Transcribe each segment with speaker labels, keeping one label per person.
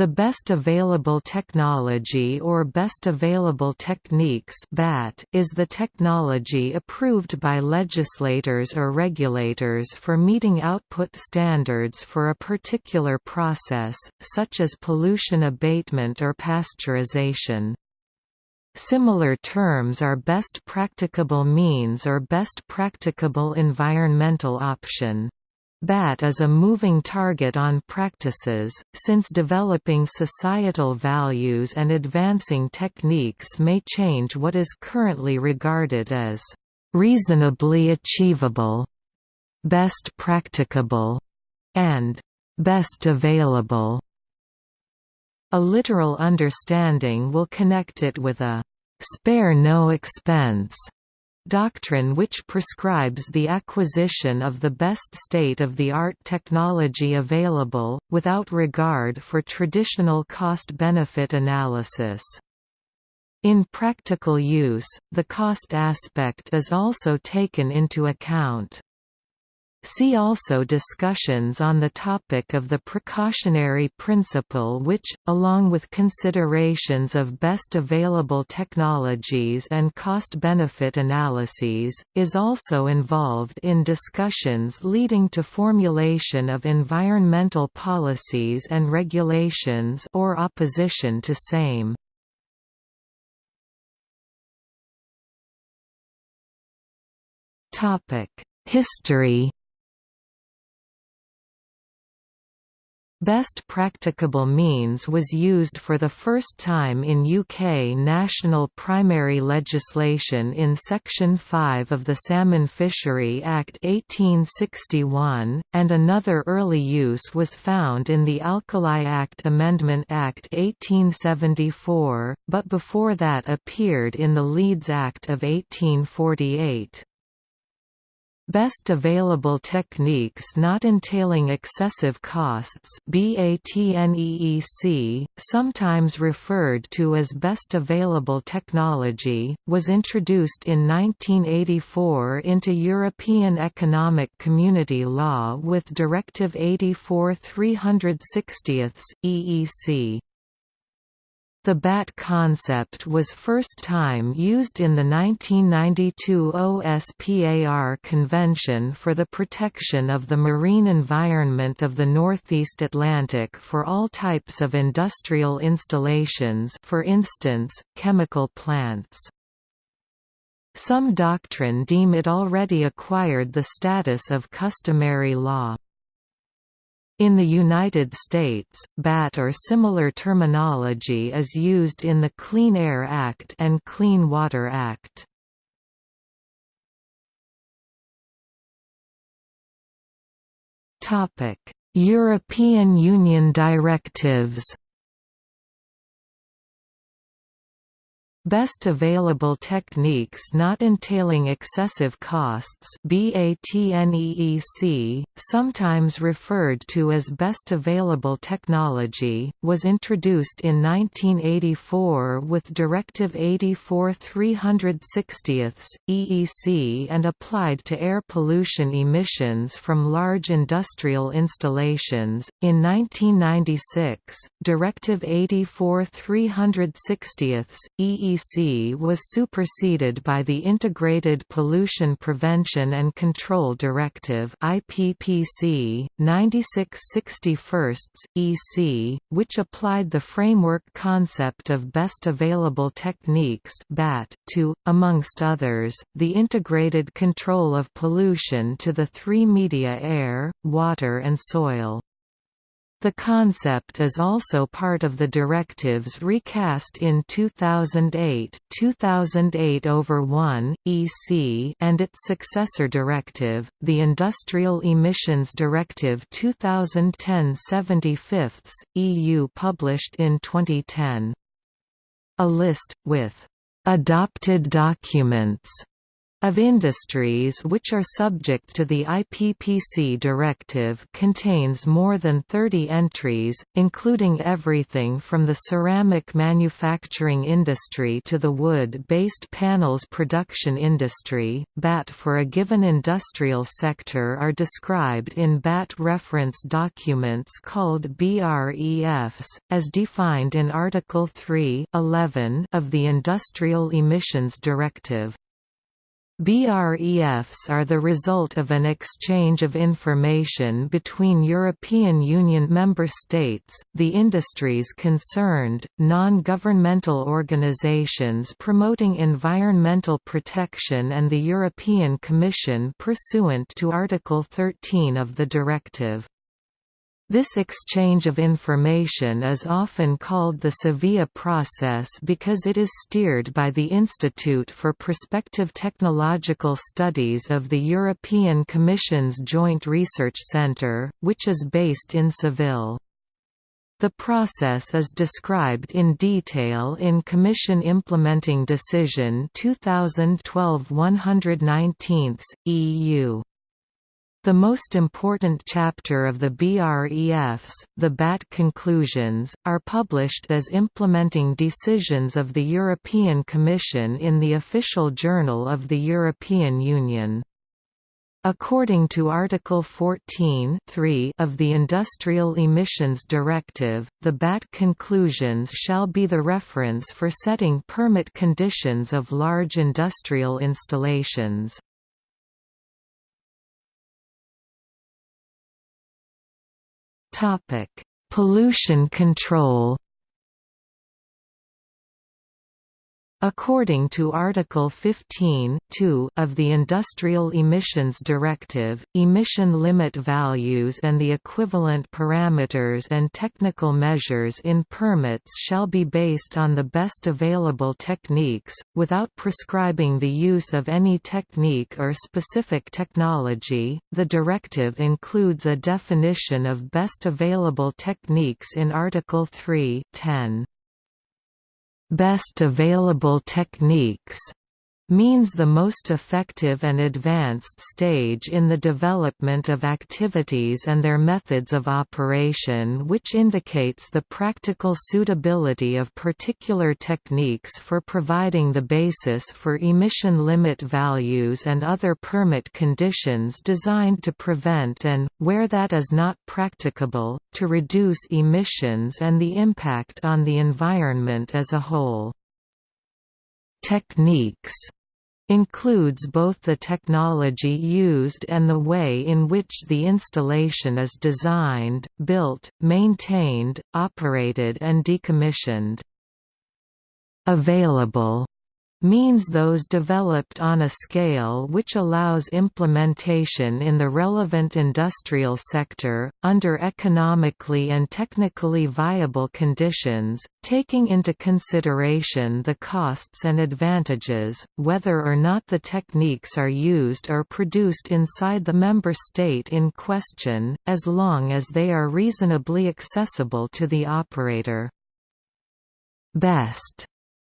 Speaker 1: The Best Available Technology or Best Available Techniques is the technology approved by legislators or regulators for meeting output standards for a particular process, such as pollution abatement or pasteurization. Similar terms are best practicable means or best practicable environmental option. BAT is a moving target on practices, since developing societal values and advancing techniques may change what is currently regarded as reasonably achievable, best practicable, and best available. A literal understanding will connect it with a spare no expense doctrine which prescribes the acquisition of the best state-of-the-art technology available, without regard for traditional cost-benefit analysis. In practical use, the cost aspect is also taken into account. See also discussions on the topic of the precautionary principle which, along with considerations of best available technologies and cost-benefit analyses, is also involved in discussions leading to formulation of environmental policies and regulations or opposition to same. History Best practicable means was used for the first time in UK national primary legislation in Section 5 of the Salmon Fishery Act 1861, and another early use was found in the Alkali Act Amendment Act 1874, but before that appeared in the Leeds Act of 1848. Best available techniques not entailing excessive costs sometimes referred to as best available technology, was introduced in 1984 into European Economic Community Law with Directive 84 360 EEC. The BAT concept was first time used in the 1992 OSPAR Convention for the Protection of the Marine Environment of the Northeast Atlantic for all types of industrial installations for instance, chemical plants. Some doctrine deem it already acquired the status of customary law. In the United States, BAT or similar terminology is used in the Clean Air Act and Clean Water Act. European Union directives Best available techniques not entailing excessive costs sometimes referred to as best available technology, was introduced in 1984 with Directive 84 360 EEC and applied to air pollution emissions from large industrial installations. In 1996, Directive 84 360 EEC IPPC was superseded by the Integrated Pollution Prevention and Control Directive IPPC 9661 EC, which applied the framework concept of best available techniques BAT to, amongst others, the integrated control of pollution to the three media air, water and soil. The concept is also part of the directives recast in 2008 2008 over 1 EC and its successor directive, the Industrial Emissions Directive 2010-75 EU published in 2010. A list with adopted documents of industries which are subject to the IPPC directive contains more than 30 entries, including everything from the ceramic manufacturing industry to the wood-based panels production industry. BAT for a given industrial sector are described in BAT reference documents called BREFs, as defined in Article 3 of the Industrial Emissions Directive. BREFs are the result of an exchange of information between European Union member states, the industries concerned, non-governmental organizations promoting environmental protection and the European Commission pursuant to Article 13 of the directive. This exchange of information is often called the Sevilla process because it is steered by the Institute for Prospective Technological Studies of the European Commission's Joint Research Centre, which is based in Seville. The process is described in detail in Commission Implementing Decision 2012-119, EU. The most important chapter of the BREFs, the BAT conclusions, are published as implementing decisions of the European Commission in the Official Journal of the European Union. According to Article 14 of the Industrial Emissions Directive, the BAT conclusions shall be the reference for setting permit conditions of large industrial installations. Topic: Pollution control According to Article 15 of the Industrial Emissions Directive, emission limit values and the equivalent parameters and technical measures in permits shall be based on the best available techniques, without prescribing the use of any technique or specific technology. The directive includes a definition of best available techniques in Article 3 10 best available techniques means the most effective and advanced stage in the development of activities and their methods of operation which indicates the practical suitability of particular techniques for providing the basis for emission limit values and other permit conditions designed to prevent and, where that is not practicable, to reduce emissions and the impact on the environment as a whole. Techniques includes both the technology used and the way in which the installation is designed, built, maintained, operated and decommissioned. Available means those developed on a scale which allows implementation in the relevant industrial sector, under economically and technically viable conditions, taking into consideration the costs and advantages, whether or not the techniques are used or produced inside the member state in question, as long as they are reasonably accessible to the operator. Best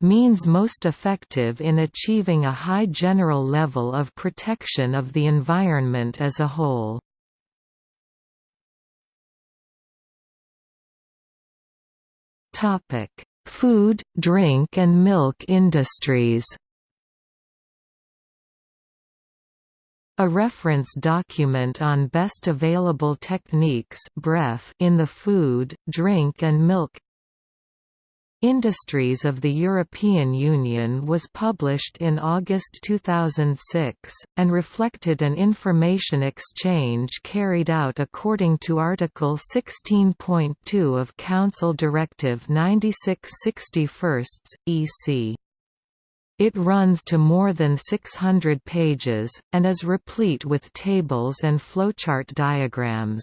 Speaker 1: means most effective in achieving a high general level of protection of the environment as a whole. Food, drink and milk industries A reference document on best available techniques in the food, drink and milk Industries of the European Union was published in August 2006, and reflected an information exchange carried out according to Article 16.2 of Council Directive 96/61, EC. It runs to more than 600 pages, and is replete with tables and flowchart diagrams.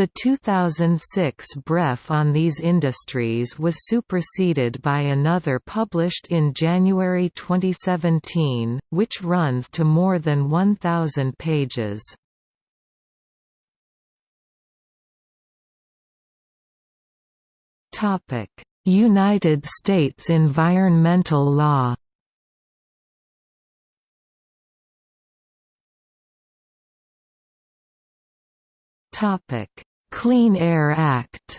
Speaker 1: The 2006 BREF on these industries was superseded by another published in January 2017, which runs to more than 1,000 pages. United States environmental law Topic Clean Air Act.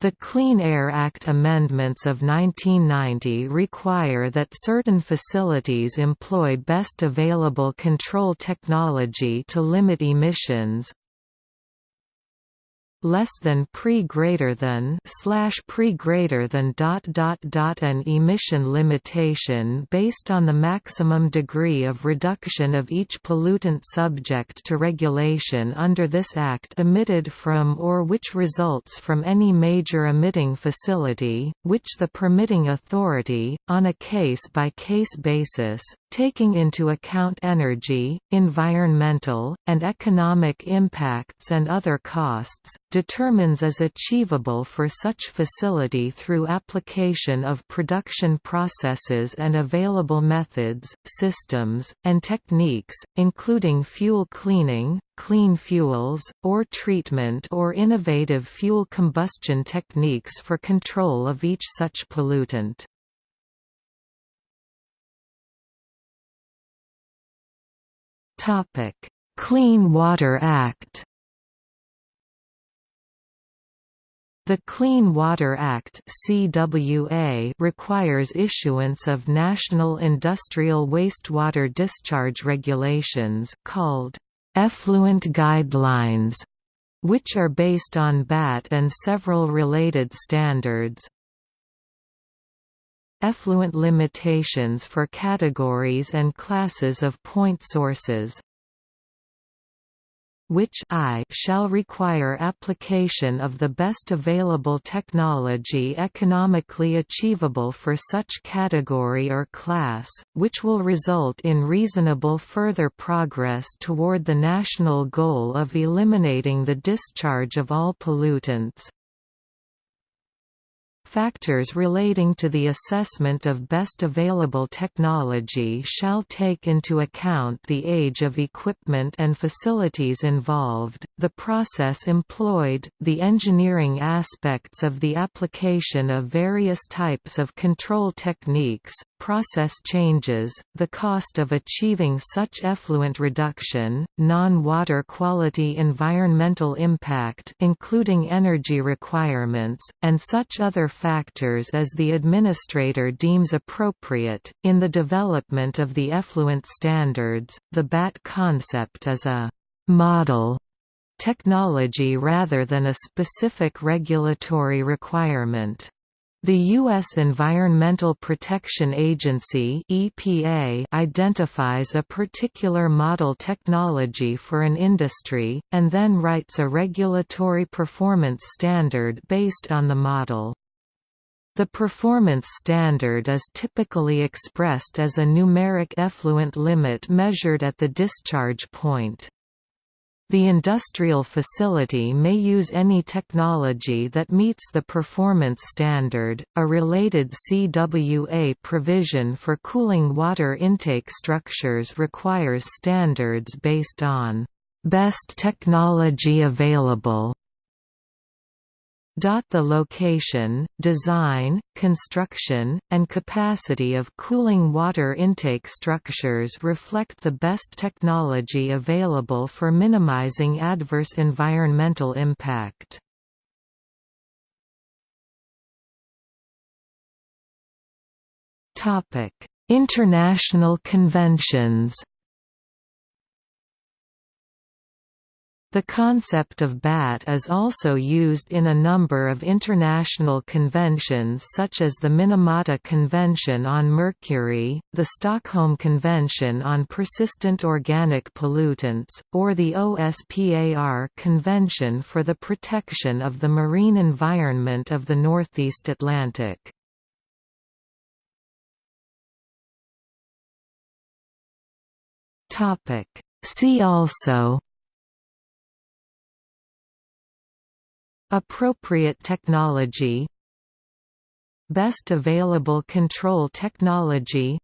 Speaker 1: The Clean Air Act amendments of 1990 require that certain facilities employ best available control technology to limit emissions, less than pre greater than slash pre greater than dot dot dot an emission limitation based on the maximum degree of reduction of each pollutant subject to regulation under this act emitted from or which results from any major emitting facility, which the permitting authority, on a case-by-case -case basis, taking into account energy, environmental, and economic impacts and other costs, determines as achievable for such facility through application of production processes and available methods, systems, and techniques, including fuel cleaning, clean fuels, or treatment or innovative fuel combustion techniques for control of each such pollutant. Topic: Clean Water Act. The Clean Water Act (CWA) requires issuance of national industrial wastewater discharge regulations called effluent guidelines, which are based on BAT and several related standards. Effluent limitations for categories and classes of point sources which I shall require application of the best available technology economically achievable for such category or class, which will result in reasonable further progress toward the national goal of eliminating the discharge of all pollutants. Factors relating to the assessment of best available technology shall take into account the age of equipment and facilities involved, the process employed, the engineering aspects of the application of various types of control techniques, process changes, the cost of achieving such effluent reduction, non-water quality environmental impact including energy requirements, and such other factors as the administrator deems appropriate. In the development of the effluent standards, the BAT concept is a model technology rather than a specific regulatory requirement. The U.S. Environmental Protection Agency EPA identifies a particular model technology for an industry, and then writes a regulatory performance standard based on the model. The performance standard is typically expressed as a numeric effluent limit measured at the discharge point. The industrial facility may use any technology that meets the performance standard. A related CWA provision for cooling water intake structures requires standards based on best technology available the location, design, construction, and capacity of cooling water intake structures reflect the best technology available for minimizing adverse environmental impact. International conventions The concept of BAT is also used in a number of international conventions such as the Minamata Convention on Mercury, the Stockholm Convention on Persistent Organic Pollutants, or the OSPAR Convention for the Protection of the Marine Environment of the Northeast Atlantic. See also Appropriate technology Best available control technology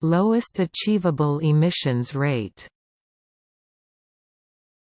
Speaker 1: Lowest achievable emissions rate